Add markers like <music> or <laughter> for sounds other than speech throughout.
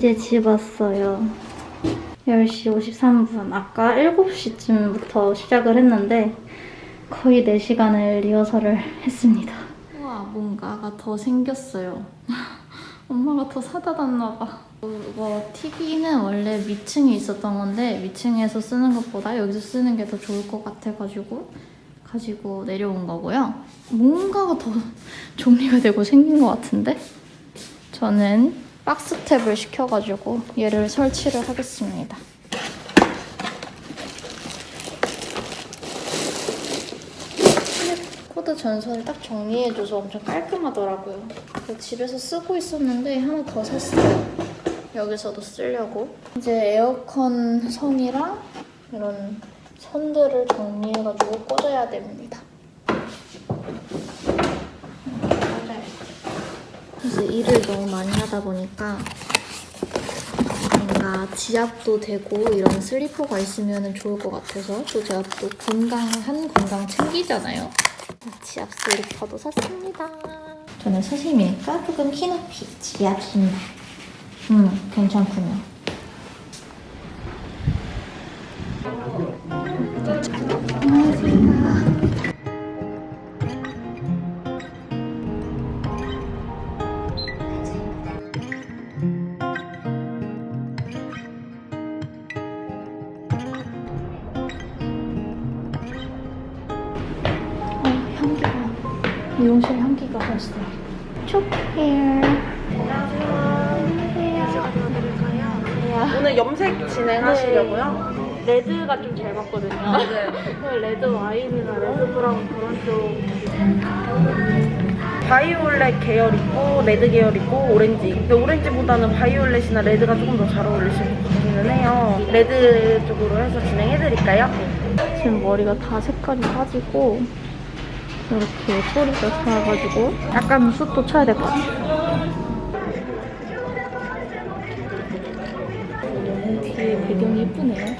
이제 집 왔어요. 10시 53분. 아까 7시쯤부터 시작을 했는데 거의 4시간을 리허설을 했습니다. 와, 뭔가가 더 생겼어요. <laughs> 엄마가 더 사다 놨나 봐. 이거 TV는 원래 위층에 있었던 건데 위층에서 쓰는 것보다 여기서 쓰는 게 더 좋을 것 같아가지고 가지고 내려온 거고요. 뭔가가 더 <laughs> 정리가 되고 생긴 것 같은데? 저는 박스탭을 시켜가지고 얘를 설치를 하겠습니다. 코드 전선을 딱 정리해줘서 엄청 깔끔하더라고요. 집에서 쓰고 있었는데 하나 더 샀어요. 여기서도 쓰려고. 이제 에어컨 선이랑 이런 선들을 정리해가지고 꽂아야 됩니다. 이제 일을 너무 많이 하다 보니까 뭔가 지압도 되고 이런 슬리퍼가 있으면 좋을 것 같아서 또 제가 또 건강 한 건강 챙기잖아요. 지압 슬리퍼도 샀습니다. 저는 사심이니까 조금 키높이 지압 신발. 음, 괜찮군요. 어, 미용실 향기가 벌써 촉해요. 오늘 염색 진행하시려고요? red가 좀 잘 맞거든요. 네. 레드 와인이나 red brown 그런 쪽. 바이올렛 계열 있고 red 계열 있고 오렌지 근데 오렌지보다는 바이올렛이나 red가 조금 더 잘 어울리실 것 같기는 해요 red 쪽으로 해서 진행해드릴까요? 지금 머리가 다 색깔이 빠지고 이렇게 소리가 나가지고 약간 숱도 쳐야 될 것 같아요. 뒤에 배경이 예쁘네요.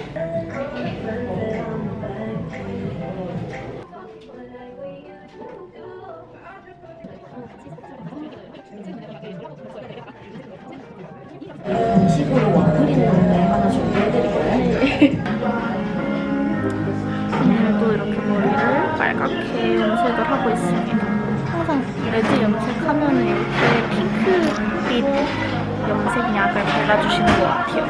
발라주시는 것 같아요.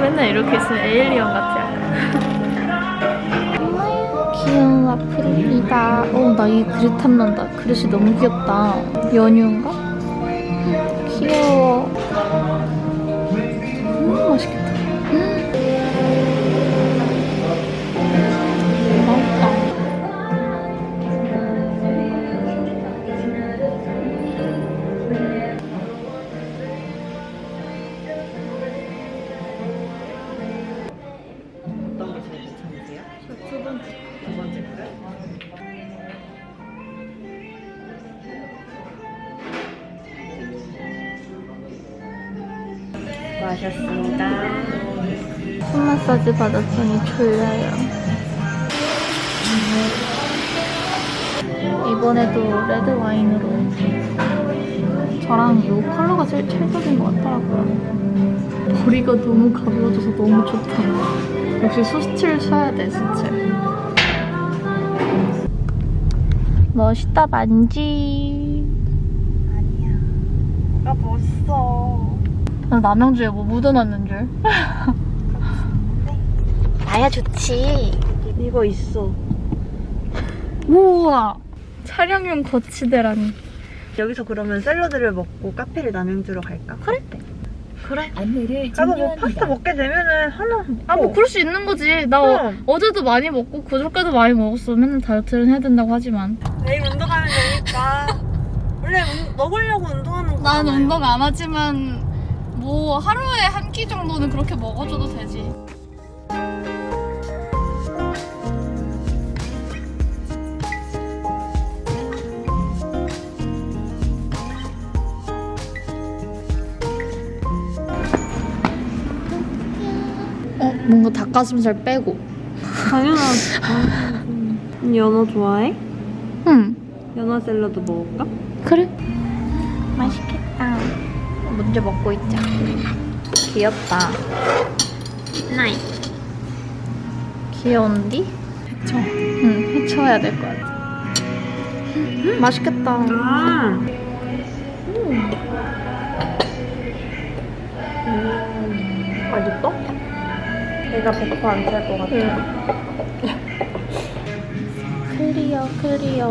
맨날 이렇게 있으면 에일리언. 엄마야, 귀여운 와플입니다. 어, 나 이 그릇 탐난다. 그릇이 너무 귀엽다. 연유인가? 귀여워. 수고하셨습니다 손 마사지 받았더니 졸려요. 이번에도 레드 와인으로 저랑 이 컬러가 제일 찰떡인 것 같더라고요. 머리가 너무 가벼워져서 너무 좋다. 역시 수스틸 써야 돼, 수스틸. 멋있다, 만지. 아 멋있어 나 남양주에 뭐 묻어놨는 줄. <laughs> 나야 좋지. 이거 있어 우와. 촬영용 거치대라니. 여기서 그러면 샐러드를 먹고 카페를 남양주로 갈까? 그래? 그래. 안내를 아뭐 뭐 종료합니다. 파스타 먹게 되면은 하나 아, 뭐, 그럴 수 있는 거지. 나 어. 어제도 많이 먹고, 그저께도 많이 먹었어. 맨날 다이어트를 해야 된다고 하지만. 내일 운동하면 되니까 원래 운- 먹으려고 운동하는 거잖아요 난 운동 안 하지만, 뭐, 하루에 한 끼 정도는 그렇게 먹어줘도 되지. 어, 뭔가 닭가슴살 빼고. 당연하지 연어 좋아해? 응. 연어 샐러드 먹을까? 그래. 맛있겠다. 먼저 먹고 있자. 귀엽다. 나이. 귀여운디? 해쳐. 응, 해쳐야 될 것 같아. 음, 맛있겠다. 아. 맛있어? 내가 100%안찰 것 같아. <laughs> clear, clear.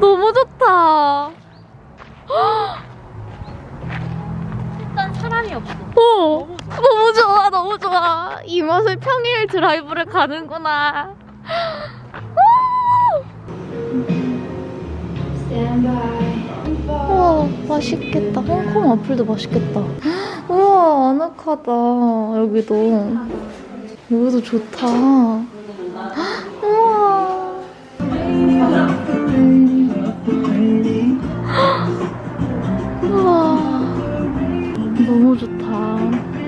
너무 좋다. 일단 사람이 없어. 어, 너무 좋아, 너무 좋아. 이 맛에 평일 드라이브를 가는구나. 우와, 맛있겠다. 홍콩 와플도 맛있겠다. 우와, 아늑하다. 여기도. 여기도 좋다. 우와. 우와. 너무 좋다.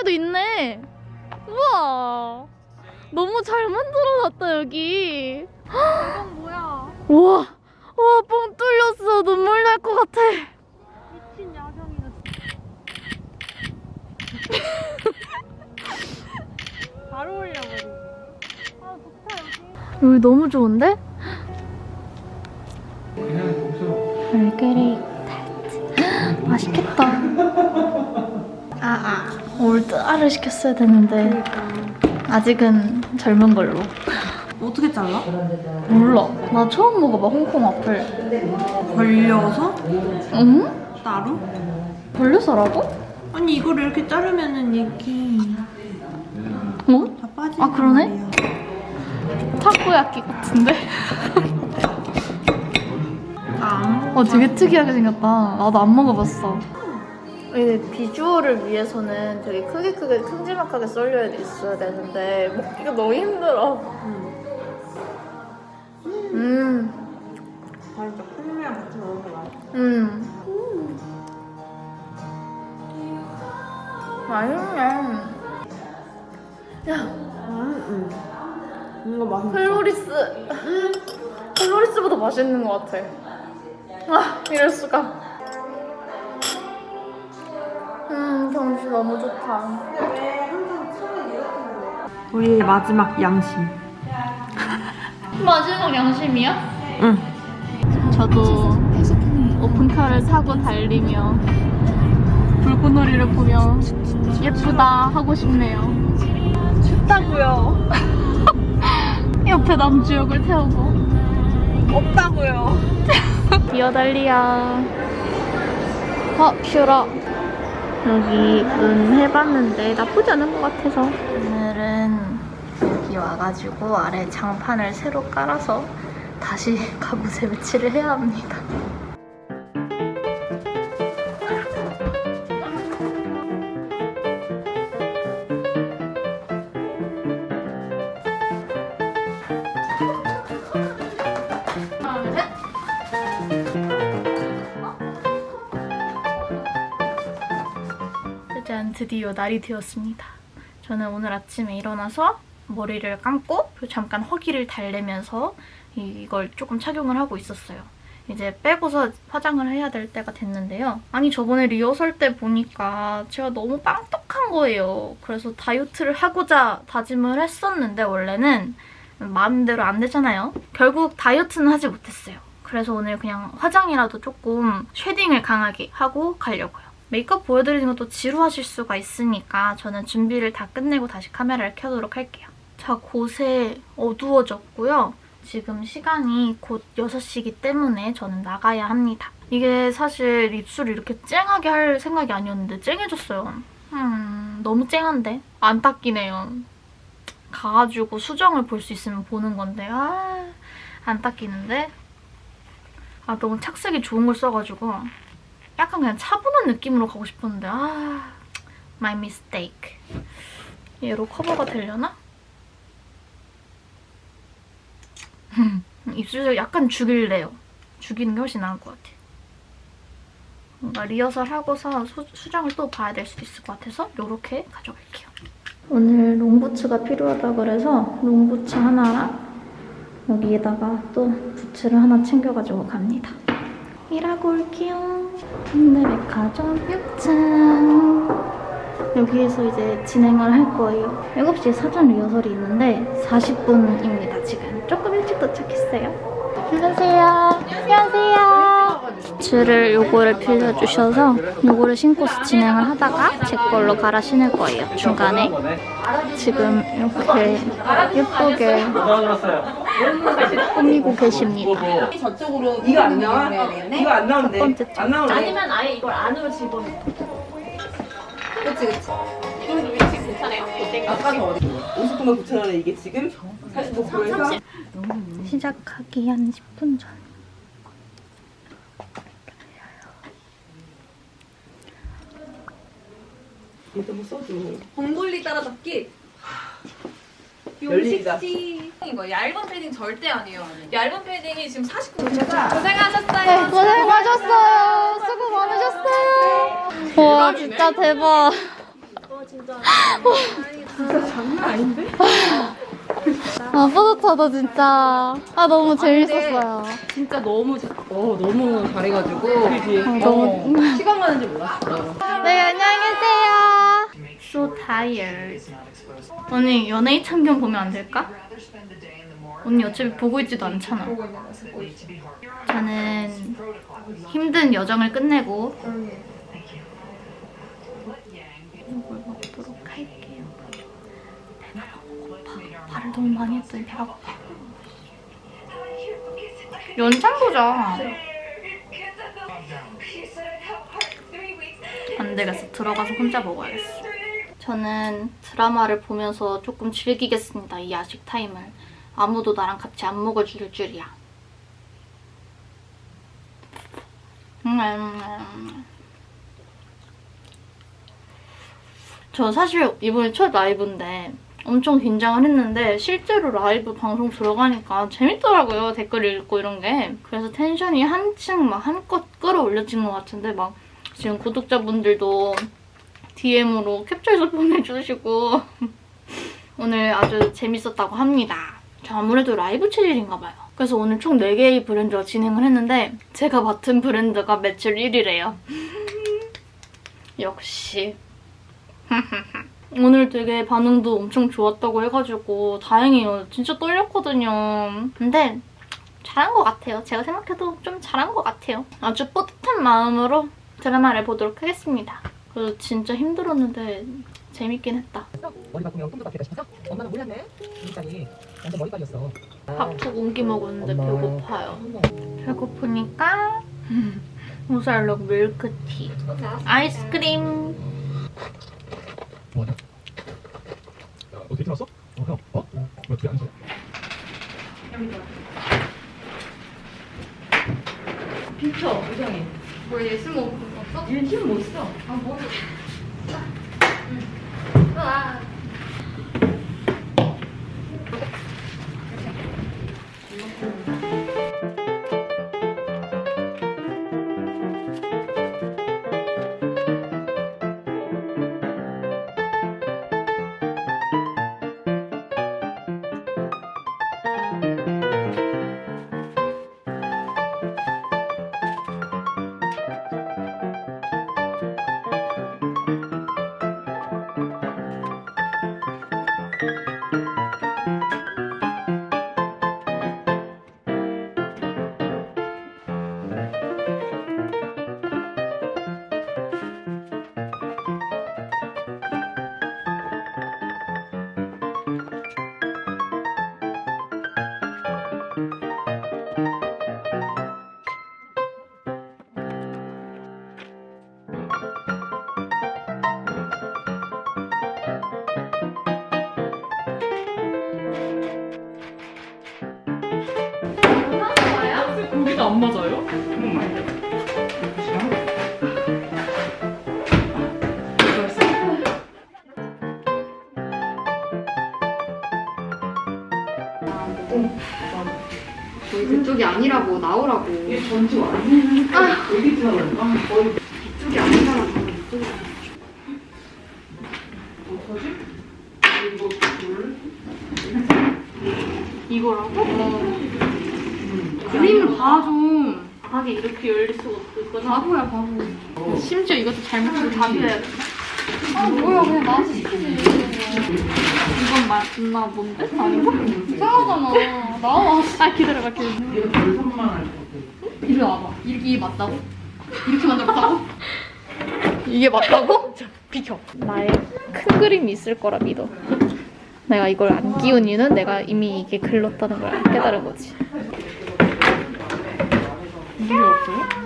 안쪽에도 있네. 우와. 너무 잘 만들어놨다, 여기. 이건 뭐야? 우와. 우와, 뻥 뚫렸어. 눈물 날 것 같아. 미친 야경이다. 잘 어울려버리네. <laughs> 아, 좋다, 여기. 여기 너무 좋은데? 얼그레이 타르트. <gasps> 맛있겠다. 아, 아. 올드아를 시켰어야 되는데. 아직은 젊은 걸로. 어떻게 잘라? 몰라. 나 처음 먹어봐, 홍콩 와플. 벌려서? 응? 따로? 벌려서라고? 아니 이거를 이렇게 자르면은 이게 어? 다 빠지는 아, 그러네? 말이야. 타코야끼 같은데? 아, 어, 되게 특이하게 생겼다. 나도 안 먹어봤어. 이게 비주얼을 위해서는 되게 크게 크게 큼지막하게 썰려야 있어야 되는데 먹기가 너무 힘들어. 음, 진짜 콩이랑 같이 게 맛있어. 음. 맛있네. 야, 음, 음. 이거 맛있어. 클로리스. 클로리스보다 맛있는 것 같아. 아, 이럴 수가. 음, 경치 너무 좋다. 우리의 마지막 양심. <laughs> 마지막 양심이야? 응. 저도 오픈카를 타고 달리며 불꽃놀이를 보며 예쁘다 하고 싶네요. 춥다고요. <laughs> 옆에 남주역을 태우고 없다고요. <laughs> 뛰어달리야. 어, 퓨러. 여기 은 해봤는데 나쁘지 않은 것 같아서. 오늘은 여기 와가지고 아래 장판을 새로 깔아서 다시 <laughs> 가구세 배치를 해야 합니다. 드디어 날이 되었습니다. 저는 오늘 아침에 일어나서 머리를 감고 잠깐 허기를 달래면서 이- 이걸 조금 착용을 하고 있었어요. 이제 빼고서 화장을 해야 될 때가 됐는데요. 아니 저번에 리허설 때 보니까 제가 너무 빵떡한 거예요. 그래서 다이어트를 하고자 다짐을 했었는데 원래는 마음대로 안 되잖아요. 결국 다이어트는 하지 못했어요. 그래서 오늘 그냥 화장이라도 조금 shading을 강하게 하고 가려고요. 메이크업 보여드리는 것도 지루하실 수가 있으니까 저는 준비를 다 끝내고 다시 카메라를 켜도록 할게요. 자, 곳에 어두워졌고요. 지금 시간이 곧 6시이기 때문에 저는 나가야 합니다. 이게 사실 입술을 이렇게 쨍하게 할 생각이 아니었는데 쨍해졌어요. 음, 너무 쨍한데? 안 닦이네요. 가가지고 수정을 볼 수 있으면 보는 건데 아, 안 닦이는데? 아, 너무 착색이 좋은 걸 써가지고 약간 그냥 차분한 느낌으로 가고 싶었는데 아, my mistake. 얘로 커버가 되려나? 입술 약간 죽일래요. 죽이는 게 훨씬 나을 것 같아. 뭔가 리허설 하고서 수, 수정을 또 봐야 될 수도 있을 것 같아서 이렇게 가져갈게요. 오늘 롱부츠가 필요하다 그래서 롱부츠 하나랑 여기에다가 또 부츠를 하나 챙겨가지고 갑니다. 일하고 올게요. 현대백화점 6층. 여기에서 이제 진행을 할 거예요. 7시에 사전 리허설이 있는데 40분입니다, 지금. 조금 일찍 도착했어요. 안녕하세요. 안녕하세요. 줄을 요거를 빌려주셔서 요거를 신고서 진행을 하다가 제 걸로 갈아 신을 거예요, 중간에. 지금 이렇게 예쁘게 꾸미고 계십니다. 저쪽으로 이거 안 나와? 이거 안 나오는데. 첫 번째 안 나오네. 아니면 아예 이걸 안으로 집어넣어. 그치 그치. 이거 위치 괜찮아요? 아까는 어디? 50분만 9천 원에 이게 지금 45%에서 시작하기 한 10분 전. 뭐 써줘. 봉골리 따라잡기. 열리기다. 용식지. 이거 얇은 패딩 절대 아니에요. 얇은 패딩이 지금 49. 고생하셨어요. 네, 고생하셨어요. 수고 많으셨어요. 와, 진짜 대박. 아, 뿌듯하다, 진짜. 아, 너무 재밌었어요. 진짜 너무 자- 어 너무 잘해가지고. 아, 너무. 시간 가는 줄 몰랐어. 네, 안녕히 계세요. Tired. 언니, 연예인 참견 보면 안 될까? 언니 어차피 보고 있지도 않잖아. 저는 힘든 여정을 끝내고 이걸 먹도록 할게요. 배가 너무 고파. 말을 너무 많이 했더니 배가 고파. 연장 보자. 안 되겠어. 들어가서 혼자 먹어야겠어. 저는 드라마를 보면서 조금 즐기겠습니다. 이 야식 타임을. 아무도 나랑 같이 안 먹어줄 줄이야. 음. 저 사실 이번에 첫 라이브인데 엄청 긴장을 했는데 실제로 라이브 방송 들어가니까 재밌더라고요. 댓글 읽고 이런 게. 그래서 tension이 한층 막 한껏 끌어올려진 것 같은데 막 지금 구독자분들도 DM으로 캡처해서 <laughs> 보내주시고 오늘 아주 재밌었다고 합니다. 저 아무래도 라이브 체질인가 봐요. 그래서 오늘 총 4개의 브랜드가 진행을 했는데 제가 맡은 브랜드가 매출 1위래요. 역시. <laughs> 오늘 되게 반응도 엄청 좋았다고 해가지고 다행이에요. 진짜 떨렸거든요. 근데 잘한 것 같아요. 제가 생각해도 좀 잘한 것 같아요. 아주 뿌듯한 마음으로 드라마를 보도록 하겠습니다. 그래서 진짜 힘들었는데 재밌긴 했다. 머리 바꾸면 꿈도 바뀌다 싶어서 엄마는 몰랐네 일단이 완전 머리빨이었어 밥도 옮기 먹었는데 엄마. 배고파요. 배고프니까 <laughs> 우살록 밀크티, 아이스크림. 뭐하냐? 야 어떻게 들었어? 어 형, 어? 왜 어떻게 안 써? 비켜. 이상해. 뭐 예술 먹을 거 없어? 얘힘못 써. 아 뭐? 아. 안 맞아요? 거기 그쪽이 아니라고 나오라고. 이게 전지 완전 되게 지나가니까 거의 이쪽이 아닌 사람 가면 이쪽이. 어떡하지? 이거 물? 이거라고? 그림을 봐 좀. 하게 이렇게 열릴 수가 없구나. 바보야 바보. 심지어 이것도 잘못해서 답이야. 아 뭐야 그냥 나와서 시키지. 이건 맞나 뭔데? 아닌가? 이상하잖아. 나와. 아 기다려봐 기다려. 얘가 결선만 할것 같아. 이리 와봐. 이게 맞다고? 이렇게 만들었다고? <laughs> 이게 맞다고? 비켜. 나의 큰 그림이 있을 거라 믿어. 내가 이걸 안 끼운 이유는 내가 이미 이게 글렀다는 걸 깨달은 거지. 이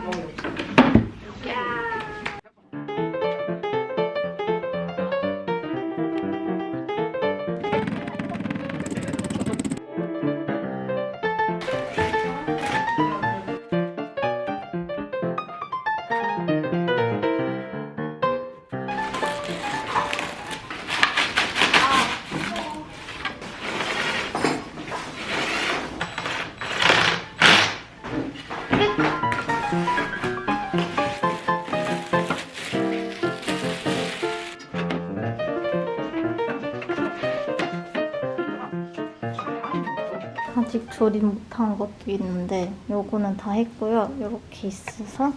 조립 못한 것도 있는데 요거는 다 했고요. 이렇게 있어서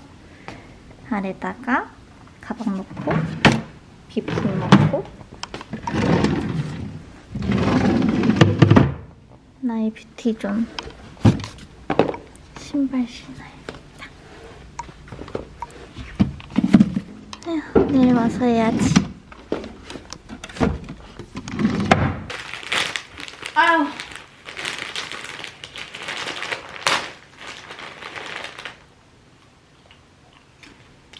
아래다가 가방 넣고 비품 넣고 나의 뷰티존 신발 신어야겠다. 에휴, 내일 와서 해야지. 아유.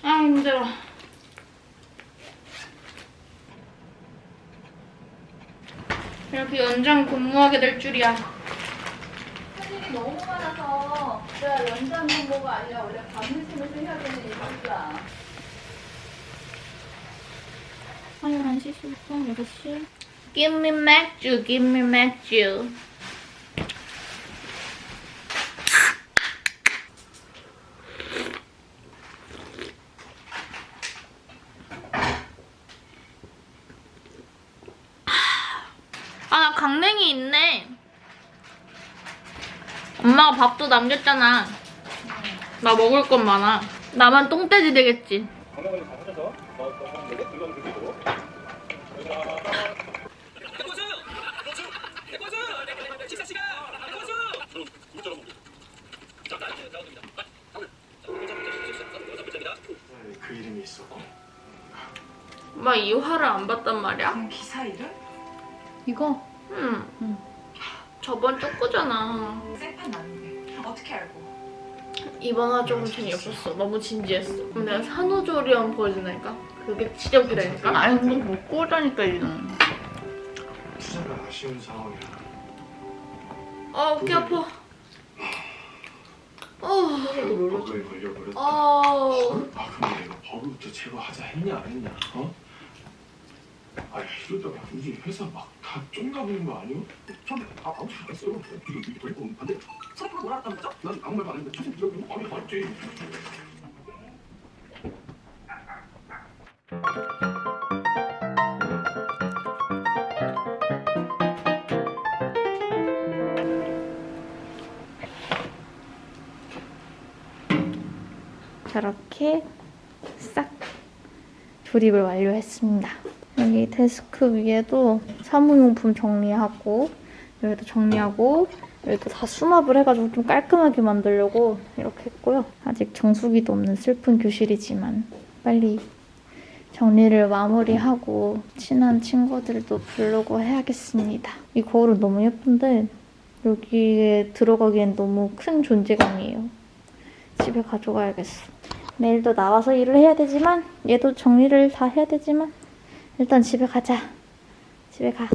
아 힘들어. 이렇게 연장 근무하게 될 줄이야. 너무 많아서 내가 연장 근무가 아니라 원래 밤늦으면서 해야 되는 일이야. 화요일 1시, 10분, 6시. Give me 맥주, give me 맥주. 아, 나 강냉이 있네. 밥도 남겼잖아. 나 먹을 건 많아. 나만 똥돼지 되겠지. 그 이름이 있었고 엄마 이 화를 안 봤단 말이야? 기사 이름? 이거? 응. 저번 쪼꾸잖아. 생판? 이번 화 조금 재미없었어. 너무 진지했어. 그럼 내가 산후조리원 보여주니까 그게 지적이라니까? 아니 근데 못 꼬라니까 이는. 투자가 아쉬운 상황이라 아, 어깨 아파. 어, 걸려버렸다 어. 아 근데 내가 버그부터 제거하자 했냐 안 했냐 어? 아 이러다가 우리 회사 막 다 쫑나버린 거 아니야? 처음에 아 아무 소리 안 했어요 이거 이거 버리고 안돼 서로 뭐라 했다는 거죠? 난 아무 말도 안 했는데 처음 들어보면 아니 맞지 저렇게 싹 조립을 완료했습니다. 여기 데스크 위에도 사무용품 정리하고 여기도 정리하고 여기도 다 수납을 해가지고 좀 깔끔하게 만들려고 이렇게 했고요. 아직 정수기도 없는 슬픈 교실이지만 빨리 정리를 마무리하고 친한 친구들도 부르고 해야겠습니다. 이 거울은 너무 예쁜데 여기에 들어가기엔 너무 큰 존재감이에요. 집에 가져가야겠어. 내일도 나와서 일을 해야 되지만 얘도 정리를 다 해야 되지만 일단 집에 가자. 집에 가.